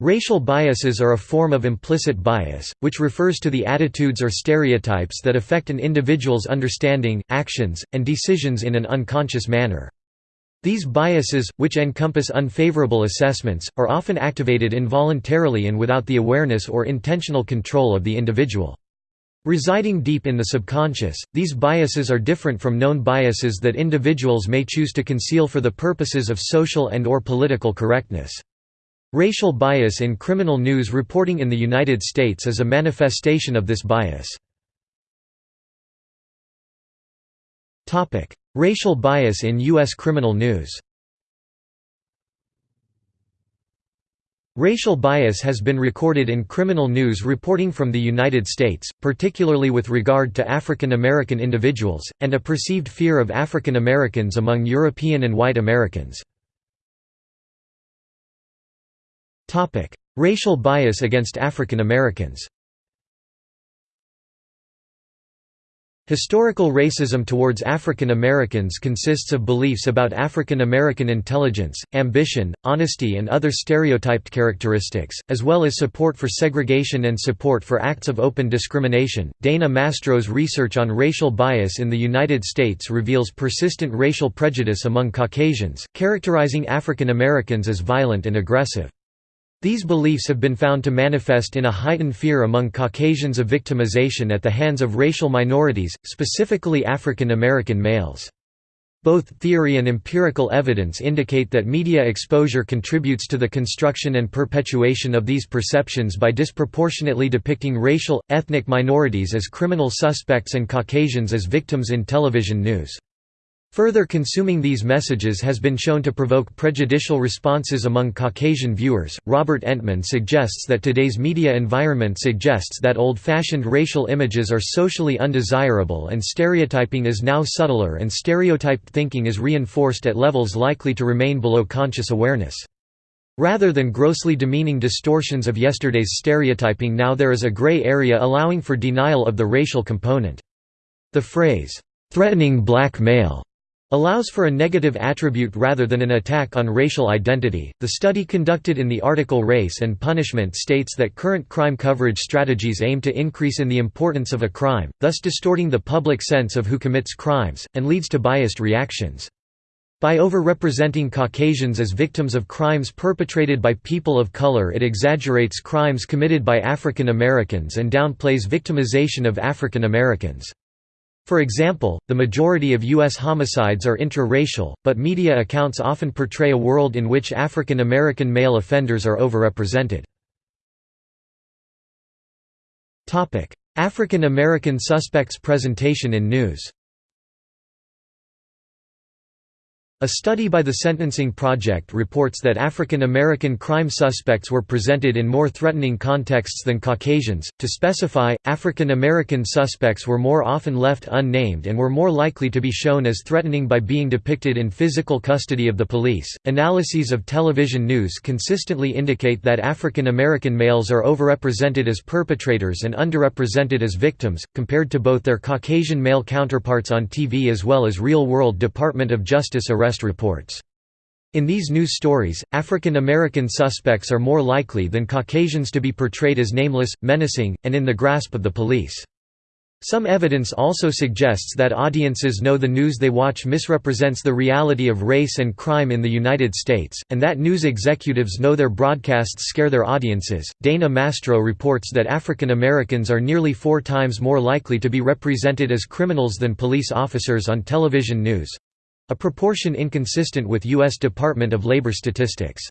Racial biases are a form of implicit bias, which refers to the attitudes or stereotypes that affect an individual's understanding, actions, and decisions in an unconscious manner. These biases, which encompass unfavorable assessments, are often activated involuntarily and without the awareness or intentional control of the individual. Residing deep in the subconscious, these biases are different from known biases that individuals may choose to conceal for the purposes of social and or political correctness. Racial bias in criminal news reporting in the United States is a manifestation of this bias. Racial bias in U.S. criminal news Racial bias has been recorded in criminal news reporting from the United States, particularly with regard to African American individuals, and a perceived fear of African Americans among European and white Americans. Racial bias against African Americans Historical racism towards African Americans consists of beliefs about African American intelligence, ambition, honesty and other stereotyped characteristics, as well as support for segregation and support for acts of open discrimination. Dana Mastro's research on racial bias in the United States reveals persistent racial prejudice among Caucasians, characterizing African Americans as violent and aggressive. These beliefs have been found to manifest in a heightened fear among Caucasians of victimization at the hands of racial minorities, specifically African American males. Both theory and empirical evidence indicate that media exposure contributes to the construction and perpetuation of these perceptions by disproportionately depicting racial, ethnic minorities as criminal suspects and Caucasians as victims in television news. Further consuming these messages has been shown to provoke prejudicial responses among Caucasian viewers. Robert Entman suggests that today's media environment suggests that old fashioned racial images are socially undesirable and stereotyping is now subtler and stereotyped thinking is reinforced at levels likely to remain below conscious awareness. Rather than grossly demeaning distortions of yesterday's stereotyping, now there is a gray area allowing for denial of the racial component. The phrase, threatening black male allows for a negative attribute rather than an attack on racial identity. The study conducted in the article Race and Punishment states that current crime coverage strategies aim to increase in the importance of a crime, thus distorting the public sense of who commits crimes, and leads to biased reactions. By overrepresenting Caucasians as victims of crimes perpetrated by people of color it exaggerates crimes committed by African Americans and downplays victimization of African Americans. For example, the majority of U.S. homicides are intra-racial, but media accounts often portray a world in which African American male offenders are overrepresented. African American suspects presentation in news A study by the Sentencing Project reports that African American crime suspects were presented in more threatening contexts than Caucasians. To specify, African American suspects were more often left unnamed and were more likely to be shown as threatening by being depicted in physical custody of the police. Analyses of television news consistently indicate that African American males are overrepresented as perpetrators and underrepresented as victims, compared to both their Caucasian male counterparts on TV as well as real world Department of Justice arrest reports. In these news stories, African American suspects are more likely than Caucasians to be portrayed as nameless, menacing, and in the grasp of the police. Some evidence also suggests that audiences know the news they watch misrepresents the reality of race and crime in the United States, and that news executives know their broadcasts scare their audiences. Dana Mastro reports that African Americans are nearly four times more likely to be represented as criminals than police officers on television news. A proportion inconsistent with U.S. Department of Labor statistics.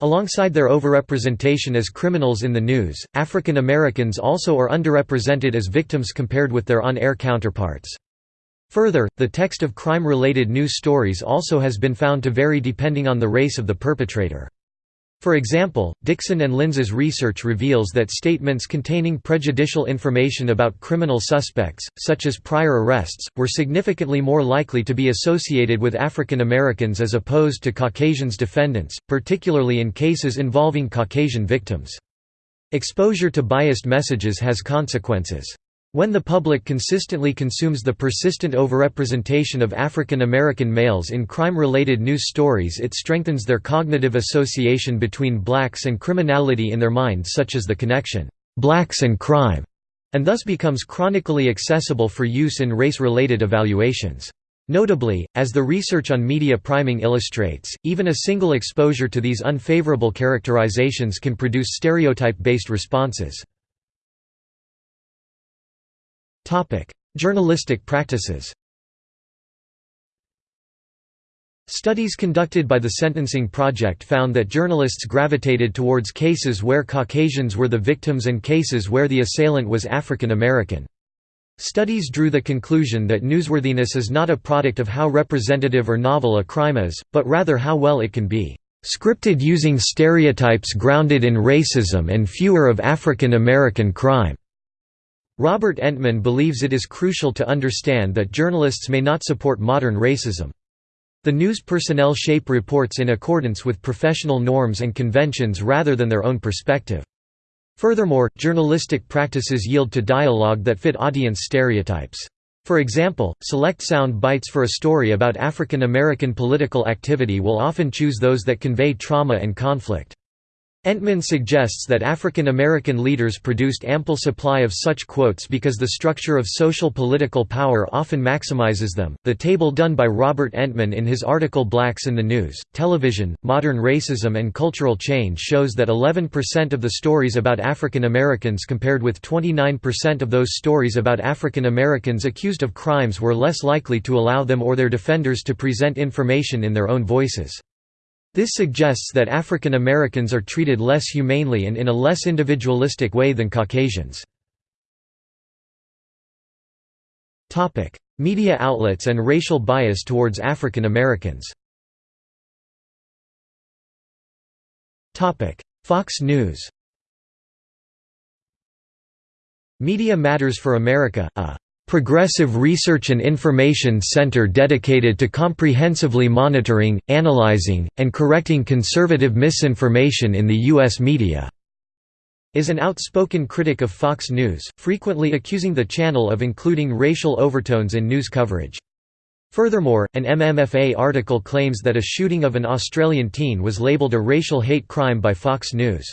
Alongside their overrepresentation as criminals in the news, African Americans also are underrepresented as victims compared with their on-air counterparts. Further, the text of crime-related news stories also has been found to vary depending on the race of the perpetrator. For example, Dixon and Linz's research reveals that statements containing prejudicial information about criminal suspects, such as prior arrests, were significantly more likely to be associated with African Americans as opposed to Caucasians defendants, particularly in cases involving Caucasian victims. Exposure to biased messages has consequences. When the public consistently consumes the persistent overrepresentation of African American males in crime-related news stories it strengthens their cognitive association between blacks and criminality in their minds such as the connection, "'blacks and crime' and thus becomes chronically accessible for use in race-related evaluations. Notably, as the research on media priming illustrates, even a single exposure to these unfavorable characterizations can produce stereotype-based responses. Journalistic practices Studies conducted by the Sentencing Project found that journalists gravitated towards cases where Caucasians were the victims and cases where the assailant was African American. Studies drew the conclusion that newsworthiness is not a product of how representative or novel a crime is, but rather how well it can be scripted using stereotypes grounded in racism and fewer of African American crime. Robert Entman believes it is crucial to understand that journalists may not support modern racism. The news personnel shape reports in accordance with professional norms and conventions rather than their own perspective. Furthermore, journalistic practices yield to dialogue that fit audience stereotypes. For example, select sound bites for a story about African American political activity will often choose those that convey trauma and conflict. Entman suggests that African American leaders produced ample supply of such quotes because the structure of social political power often maximizes them. The table done by Robert Entman in his article Blacks in the News, Television, Modern Racism and Cultural Change shows that 11% of the stories about African Americans compared with 29% of those stories about African Americans accused of crimes were less likely to allow them or their defenders to present information in their own voices. This suggests that African Americans are treated less humanely and in a less individualistic way than Caucasians. Media outlets and racial bias towards African Americans Fox News Media Matters for America, a progressive research and information center dedicated to comprehensively monitoring, analyzing, and correcting conservative misinformation in the U.S. media." is an outspoken critic of Fox News, frequently accusing the channel of including racial overtones in news coverage. Furthermore, an MMFA article claims that a shooting of an Australian teen was labelled a racial hate crime by Fox News.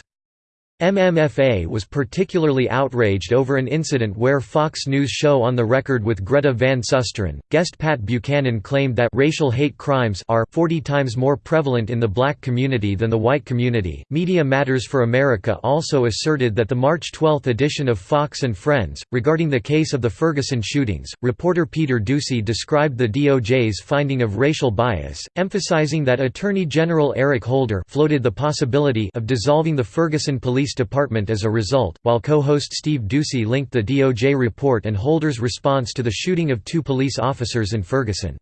MMFA was particularly outraged over an incident where Fox News show On the Record with Greta Van Susteren, guest Pat Buchanan claimed that racial hate crimes are 40 times more prevalent in the black community than the white community. Media Matters for America also asserted that the March 12 edition of Fox and Friends, regarding the case of the Ferguson shootings, reporter Peter Doocy described the DOJ's finding of racial bias, emphasizing that Attorney General Eric Holder floated the possibility of dissolving the Ferguson Police Police Department as a result, while co-host Steve Doocy linked the DOJ report and Holder's response to the shooting of two police officers in Ferguson.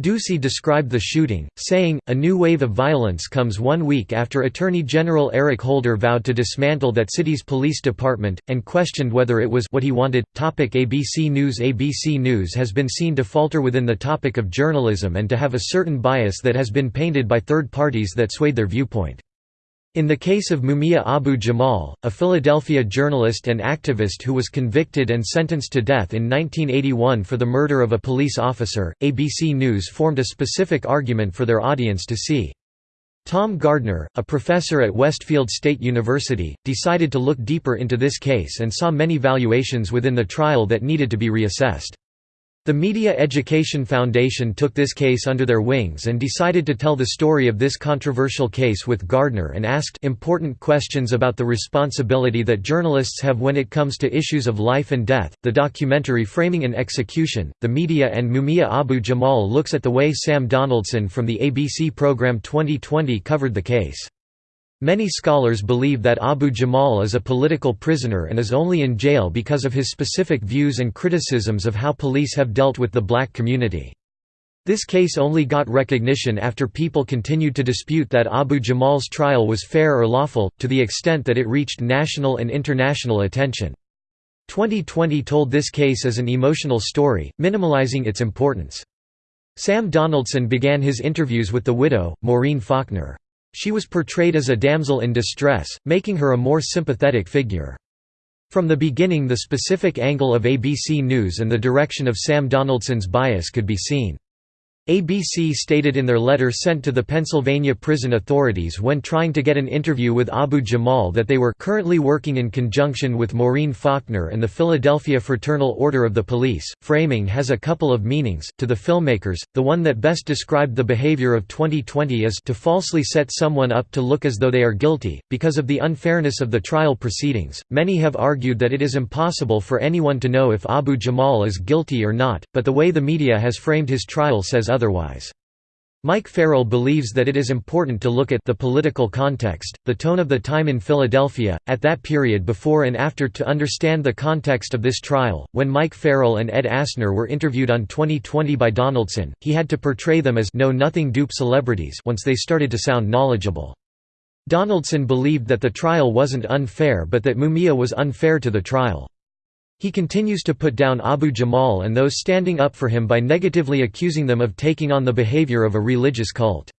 Doocy described the shooting, saying, A new wave of violence comes one week after Attorney General Eric Holder vowed to dismantle that city's police department, and questioned whether it was what he wanted. Topic ABC News ABC News has been seen to falter within the topic of journalism and to have a certain bias that has been painted by third parties that swayed their viewpoint. In the case of Mumia Abu Jamal, a Philadelphia journalist and activist who was convicted and sentenced to death in 1981 for the murder of a police officer, ABC News formed a specific argument for their audience to see. Tom Gardner, a professor at Westfield State University, decided to look deeper into this case and saw many valuations within the trial that needed to be reassessed. The Media Education Foundation took this case under their wings and decided to tell the story of this controversial case with Gardner and asked important questions about the responsibility that journalists have when it comes to issues of life and death. The documentary Framing an Execution, The Media and Mumia Abu Jamal looks at the way Sam Donaldson from the ABC program 2020 covered the case. Many scholars believe that Abu Jamal is a political prisoner and is only in jail because of his specific views and criticisms of how police have dealt with the black community. This case only got recognition after people continued to dispute that Abu Jamal's trial was fair or lawful, to the extent that it reached national and international attention. 2020 told this case as an emotional story, minimalizing its importance. Sam Donaldson began his interviews with the widow, Maureen Faulkner. She was portrayed as a damsel in distress, making her a more sympathetic figure. From the beginning the specific angle of ABC News and the direction of Sam Donaldson's bias could be seen. ABC stated in their letter sent to the Pennsylvania prison authorities when trying to get an interview with Abu Jamal that they were currently working in conjunction with Maureen Faulkner and the Philadelphia Fraternal Order of the Police. Framing has a couple of meanings. To the filmmakers, the one that best described the behavior of 2020 is to falsely set someone up to look as though they are guilty. Because of the unfairness of the trial proceedings, many have argued that it is impossible for anyone to know if Abu Jamal is guilty or not, but the way the media has framed his trial says otherwise. Mike Farrell believes that it is important to look at the political context, the tone of the time in Philadelphia, at that period before and after to understand the context of this trial. When Mike Farrell and Ed Asner were interviewed on 2020 by Donaldson, he had to portray them as know-nothing dupe celebrities once they started to sound knowledgeable. Donaldson believed that the trial wasn't unfair but that Mumia was unfair to the trial. He continues to put down Abu Jamal and those standing up for him by negatively accusing them of taking on the behavior of a religious cult.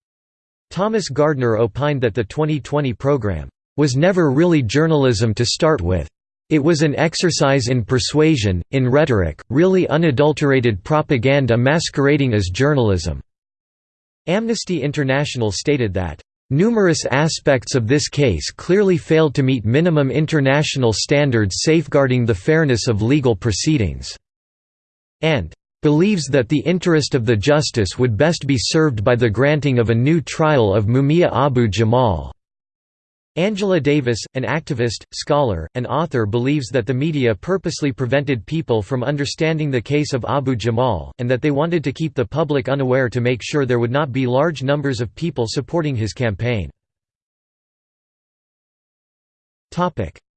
Thomas Gardner opined that the 2020 program was never really journalism to start with. It was an exercise in persuasion, in rhetoric, really unadulterated propaganda masquerading as journalism." Amnesty International stated that, Numerous aspects of this case clearly failed to meet minimum international standards safeguarding the fairness of legal proceedings, and believes that the interest of the justice would best be served by the granting of a new trial of Mumia Abu Jamal. Angela Davis, an activist, scholar, and author believes that the media purposely prevented people from understanding the case of Abu Jamal, and that they wanted to keep the public unaware to make sure there would not be large numbers of people supporting his campaign.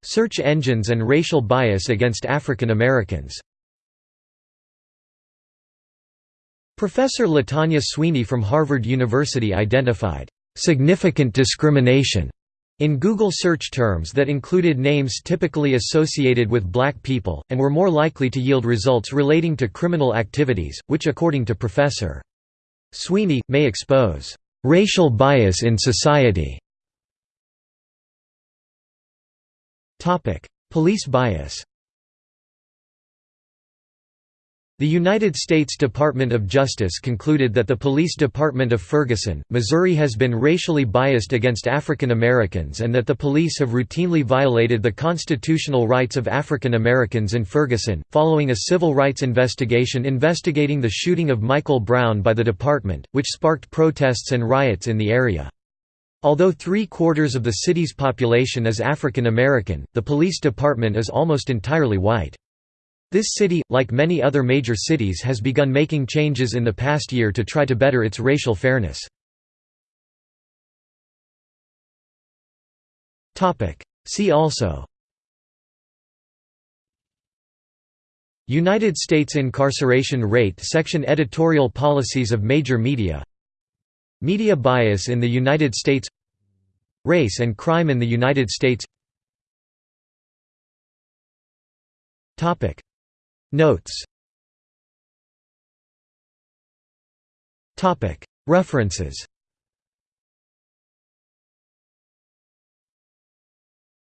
Search engines and racial bias against African Americans Professor Latanya Sweeney from Harvard University identified, "...significant discrimination." In Google search terms that included names typically associated with black people, and were more likely to yield results relating to criminal activities, which according to Professor Sweeney, may expose racial bias in society. Police bias The United States Department of Justice concluded that the Police Department of Ferguson, Missouri has been racially biased against African Americans and that the police have routinely violated the constitutional rights of African Americans in Ferguson, following a civil rights investigation investigating the shooting of Michael Brown by the department, which sparked protests and riots in the area. Although three-quarters of the city's population is African American, the police department is almost entirely white. This city, like many other major cities has begun making changes in the past year to try to better its racial fairness. See also United States incarceration rate section Editorial policies of major media Media bias in the United States Race and crime in the United States Notes. Topic. References